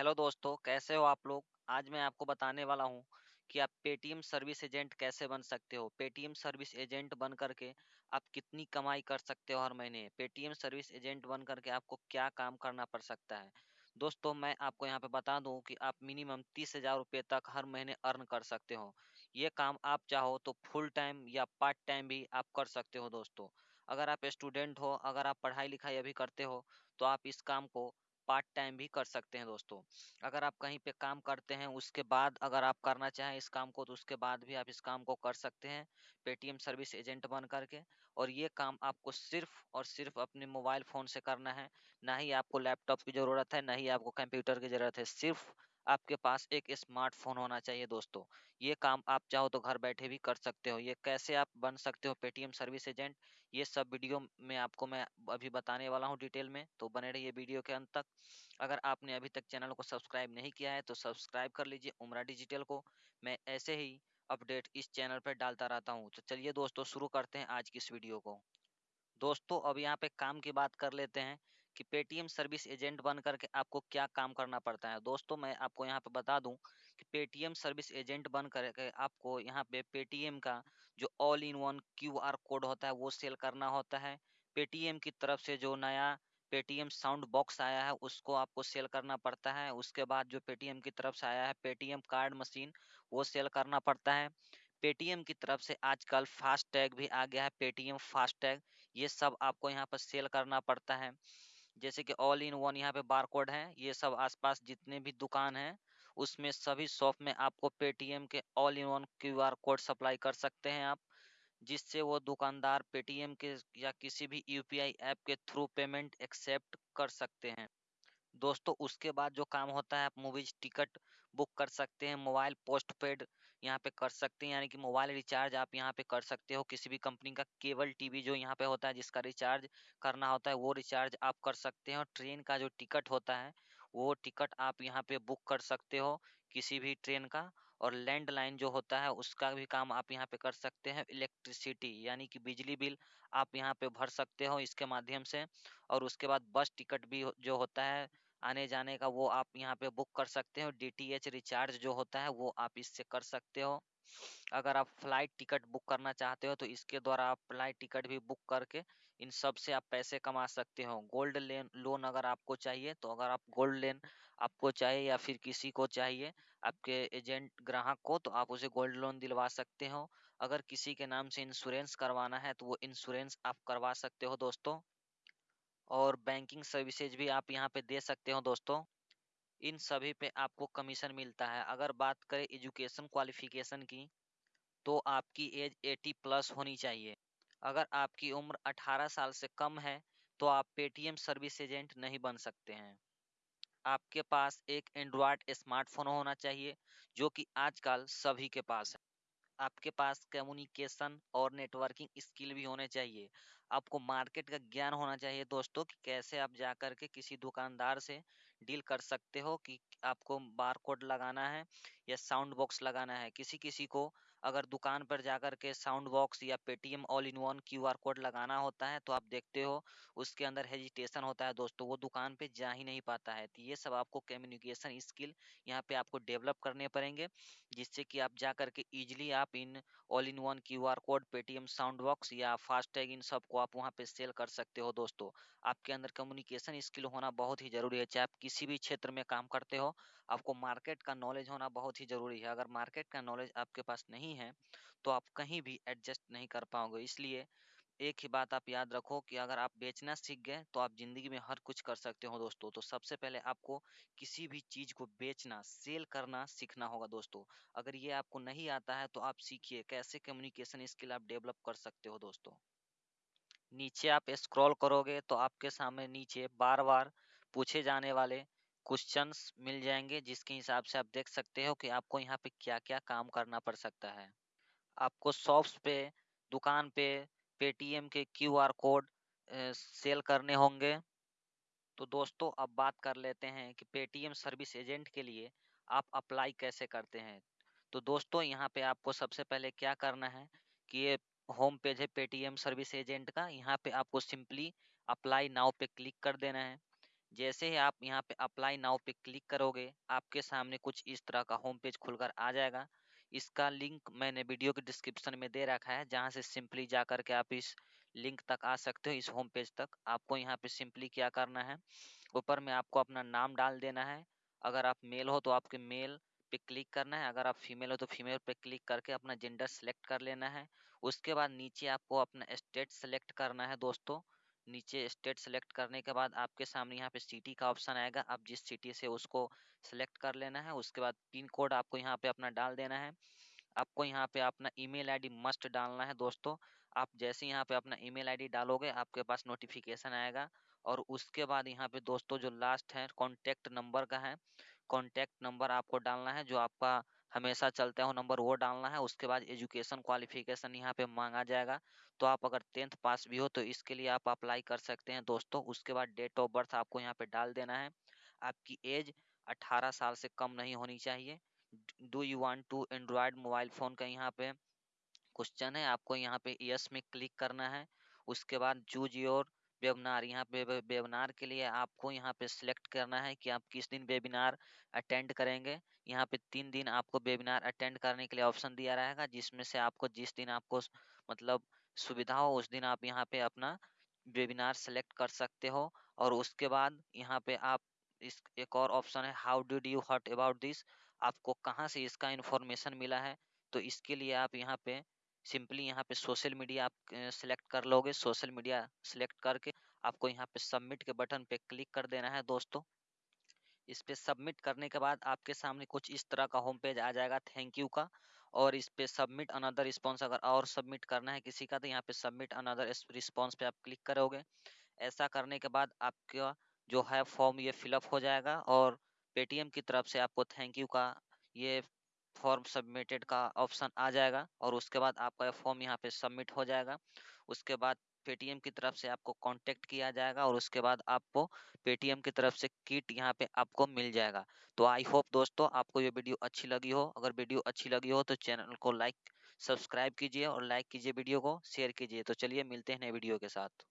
Hello दोस्तों, कैसे हो आप लोग? आज मैं आपको बताने वाला हूँ कि आप पेटीएम सर्विस एजेंट कैसे बन सकते हो। पेटीएम सर्विस एजेंट बन करके आप कितनी कमाई कर सकते हो हर महीने? पेटीएम सर्विस एजेंट बन करके आपको क्या काम करना पड़ सकता है? दोस्तों, मैं आपको यहाँ पे बता दूँ कि आप मिनिमम तीस हज़ार रुपये तक हर महीने अर्न कर सकते हो। ये काम आप चाहो तो फुल टाइम या पार्ट टाइम भी आप कर सकते हो दोस्तों। अगर आप स्टूडेंट हो, अगर आप पढ़ाई लिखाई अभी करते हो तो आप इस काम को पार्ट टाइम भी कर सकते हैं दोस्तों। अगर आप कहीं पे काम करते हैं, उसके बाद अगर आप करना चाहें इस काम को तो उसके बाद भी आप इस काम को कर सकते हैं, पेटीएम सर्विस एजेंट बन करके। और ये काम आपको सिर्फ़ और सिर्फ़ अपने मोबाइल फ़ोन से करना है। ना ही आपको लैपटॉप की ज़रूरत है, ना ही आपको कंप्यूटर की ज़रूरत है, सिर्फ़ आपके पास एक स्मार्टफ़ोन होना चाहिए दोस्तों। ये काम आप चाहो तो घर बैठे भी कर सकते हो। ये कैसे आप बन सकते हो पेटीएम सर्विस एजेंट, ये सब वीडियो में आपको मैं अभी बताने वाला हूँ डिटेल में तो बने रहिए वीडियो के अंत तक। अगर आपने अभी तक चैनल को सब्सक्राइब नहीं किया है तो सब्सक्राइब कर लीजिए उमरा डिजिटल को। मैं ऐसे ही अपडेट इस चैनल पर डालता रहता हूँ। तो चलिए दोस्तों शुरू करते हैं आज की इस वीडियो को। दोस्तों अब यहाँ पे काम की बात कर लेते हैं। कि पेटीएम सर्विस एजेंट बन करके आपको क्या काम करना पड़ता है। दोस्तों, मैं आपको यहाँ पे बता दूँ कि पेटीएम सर्विस एजेंट बन करके आपको यहाँ पे पेटीएम का जो all in one Q R code होता है, वो सेल करना होता है। पेटीएम की तरफ़ से जो नया पेटीएम साउंड बॉक्स आया है, उसको आपको सेल करना पड़ता है। उसके बाद जो पेटीएम की तरफ़ से आया है पेटीएम कार्ड मशीन, वो सेल करना पड़ता है। पेटीएम की तरफ़ से आजकल फास्ट टैग भी आ गया है पेटीएम फास्ट टैग ये सब आपको यहाँ पर सेल करना पड़ता है। जैसे कि ऑल इन वन यहाँ पे बारकोड है, ये सब आसपास जितने भी दुकान हैं, उसमें सभी शॉप में आपको पेटीएम के all in one Q R code supply कर सकते हैं आप, जिससे वो दुकानदार पेटीएम के या किसी भी यूपीआई ऐप के थ्रू पेमेंट एक्सेप्ट कर सकते हैं। दोस्तों, उसके बाद जो काम होता है, आप मूवीज़ टिकट बुक कर सकते हैं, मोबाइल पोस्ट पेड यहाँ पे कर सकते हैं, यानी कि मोबाइल रिचार्ज आप यहाँ पे कर सकते हो, किसी भी कंपनी का केबल टीवी जो यहाँ पे होता है, जिसका रिचार्ज करना होता है, वो रिचार्ज आप कर सकते हैं ट्रेन का जो टिकट होता है, वो टिकट आप यहाँ पे बुक कर सकते हो, किसी भी ट्रेन का और लैंडलाइन जो होता है, उसका भी काम आप यहाँ पे कर सकते हैं, इलेक्ट्रिसिटी, यानी कि बिजली बिल आप यहाँ पे भर सकते हो इसके माध्यम से और उसके बाद बस टिकट भी जो होता है आने जाने का वो आप यहाँ पे बुक कर सकते हो डीटीएच रिचार्ज जो होता है वो आप इससे कर सकते हो। अगर आप फ़्लाइट टिकट बुक करना चाहते हो तो इसके द्वारा आप फ़्लाइट टिकट भी बुक करके इन सबसे आप पैसे कमा सकते हो। गोल्ड लेन, लोन अगर आपको चाहिए तो अगर आप गोल्ड लेन आपको चाहिए या फिर किसी को चाहिए, आपके एजेंट, ग्राहक को तो आप उसे गोल्ड लोन दिलवा सकते हो। अगर किसी के नाम से इंश्योरेंस करवाना है तो वो इंश्योरेंस आप करवा सकते हो दोस्तों। और बैंकिंग सर्विसेज़ भी आप यहाँ पे दे सकते हो दोस्तों। इन सभी पे आपको कमीशन मिलता है। अगर बात करें एजुकेशन क्वालिफिकेशन की तो आपकी एज 80 प्लस होनी चाहिए। अगर आपकी उम्र 18 साल से कम है तो आप पेटीएम सर्विस एजेंट नहीं बन सकते हैं। आपके पास एक एंड्रॉयड स्मार्टफ़ोन होना चाहिए, जो कि आजकल सभी के पास है। आपके पास कम्युनिकेशन और नेटवर्किंग स्किल भी होने चाहिए। आपको मार्केट का ज्ञान होना चाहिए दोस्तों कि कैसे आप जा कर के किसी दुकानदार से डील कर सकते हो कि आपको बार कोड लगाना है या साउंड बॉक्स लगाना है। किसी किसी को अगर दुकान पर जाकर के साउंड बॉक्स या Paytm all in one Q R code लगाना होता है तो आप देखते हो उसके अंदर हेजिटेशन होता है दोस्तों, वो दुकान पे जा ही नहीं पाता है। तो ये सब आपको कम्युनिकेशन स्किल यहाँ पे आपको डेवलप करने पड़ेंगे, जिससे कि आप जा करके ईजिली आप इन all in one Q R code, Paytm sound box या फास्टैग इन सबको आप वहाँ पे सेल कर सकते हो दोस्तों। आपके अंदर कम्युनिकेशन स्किल होना बहुत ही ज़रूरी है, चाहे आप किसी भी क्षेत्र में काम करते हो, आपको मार्केट का नॉलेज होना बहुत ही ज़रूरी है। अगर मार्केट का नॉलेज आपके पास नहीं है तो आप कहीं भी एडजस्ट नहीं कर पाओगे। इसलिए एक ही बात आप याद रखो कि अगर आप बेचना सीख गए तो आप ज़िंदगी में हर कुछ कर सकते हो दोस्तों। तो सबसे पहले आपको किसी भी चीज़ को बेचना, सेल करना सीखना होगा दोस्तों। अगर ये आपको नहीं आता है तो आप सीखिए कैसे कम्युनिकेशन स्किल आप डेवलप कर सकते हो दोस्तों। नीचे आप स्क्रॉल करोगे तो आपके सामने नीचे बार बार पूछे जाने वाले क्वेश्चंस मिल जाएँगे, जिसके हिसाब से आप देख सकते हो कि आपको यहाँ पे क्या क्या काम करना पड़ सकता है। आपको शॉप्स पे, दुकान पे, पेटीएम के क्यू आर कोड सेल करने होंगे। तो दोस्तों, अब बात कर लेते हैं कि पेटीएम सर्विस एजेंट के लिए आप अप्लाई कैसे करते हैं। तो दोस्तों, यहाँ पे आपको सबसे पहले क्या करना है कि ये होम पेज है पेटीएम सर्विस एजेंट का। यहाँ पे आपको सिंपली अप्लाई नाउ पे क्लिक कर देना है। जैसे ही आप यहाँ पे अप्लाई नाउ पे क्लिक करोगे, आपके सामने कुछ इस तरह का होम पेज खुलकर आ जाएगा। इसका लिंक मैंने वीडियो के डिस्क्रिप्शन में दे रखा है, जहाँ से सिंपली जा करके आप इस लिंक तक आ सकते हो, इस होम पेज तक। आपको यहाँ पे सिंपली क्या करना है, ऊपर में आपको अपना नाम डाल देना है। अगर आप मेल हो तो आपके मेल पे क्लिक करना है, अगर आप फीमेल हो तो फीमेल पे क्लिक करके अपना जेंडर सेलेक्ट कर लेना है। उसके बाद नीचे आपको अपना स्टेट सेलेक्ट करना है, दोस्तों। नीचे स्टेट सेलेक्ट करने के बाद आपके सामने यहाँ पे सिटी का ऑप्शन आएगा। आप जिस सिटी से उसको सेलेक्ट कर लेना है, उसके बाद पिन कोड आपको यहाँ पे अपना डाल देना है। आपको यहाँ पे अपना ईमेल आईडी मस्ट डालना है दोस्तों। आप जैसे यहाँ पे अपना ईमेल आईडी डालोगे, आपके पास नोटिफिकेशन आएगा। और उसके बाद यहाँ पे दोस्तों जो लास्ट है कॉन्टेक्ट नंबर का है कॉन्टैक्ट नंबर आपको डालना है, जो आपका हमेशा चलते हो, नंबर वो डालना है, उसके बाद एजुकेशन क्वालिफिकेशन यहाँ पे मांगा जाएगा। तो आप अगर टेंथ पास भी हो तो इसके लिए आप अप्लाई कर सकते हैं दोस्तों। उसके बाद डेट ऑफ़ बर्थ आपको यहाँ पे डाल देना है। आपकी एज 18 साल से कम नहीं होनी चाहिए। Do you want to android mobile phone का यहाँ पे क्वेश्चन है, आपको यहाँ पे यस में क्लिक करना है। उसके बाद चूज़ योर वेबिनार, यहाँ पे वेबिनार के लिए आपको यहाँ पे सिलेक्ट करना है कि आप किस दिन वेबिनार अटेंड करेंगे। यहाँ पे तीन दिन आपको वेबिनार अटेंड करने के लिए ऑप्शन दिया रहेगा, जिसमें से आपको जिस दिन आपको मतलब सुविधा हो, उस दिन आप यहाँ पे अपना वेबिनार सेलेक्ट कर सकते हो। और उसके बाद यहाँ पे आप इस, एक और ऑप्शन है, how did you heard about this? आपको कहाँ से इसका इन्फॉर्मेशन मिला है? तो इसके लिए आप यहाँ पे सिंपली यहाँ पे सोशल मीडिया आप सिलेक्ट कर लोगे, सोशल मीडिया सिलेक्ट करके आपको यहाँ पे सबमिट के बटन पे क्लिक कर देना है दोस्तों। इस पे सबमिट करने के बाद आपके सामने कुछ इस तरह का होम पेज आ जाएगा, थैंक यू का। और इस पे सबमिट अनदर रिस्पॉन्स अगर और सबमिट करना है किसी का तो यहाँ पे सबमिट अनदर रिस्पॉन्स पे आप क्लिक करोगे। ऐसा करने के बाद आपका जो है फॉर्म ये फिलअप हो जाएगा और पेटीएम की तरफ़ से आपको थैंक यू का ये फॉर्म सबमिटेड का ऑप्शन आ जाएगा और उसके बाद आपका यह फॉर्म यहाँ पे सबमिट हो जाएगा। उसके बाद पेटीएम की तरफ़ से आपको कांटेक्ट किया जाएगा और उसके बाद आपको पेटीएम की तरफ़ से किट यहाँ पे आपको मिल जाएगा। तो आई होप दोस्तों आपको ये वीडियो अच्छी लगी हो। अगर वीडियो अच्छी लगी हो तो चैनल को लाइक, सब्सक्राइब कीजिए और लाइक कीजिए वीडियो को, शेयर कीजिए। तो चलिए मिलते हैं नए वीडियो के साथ।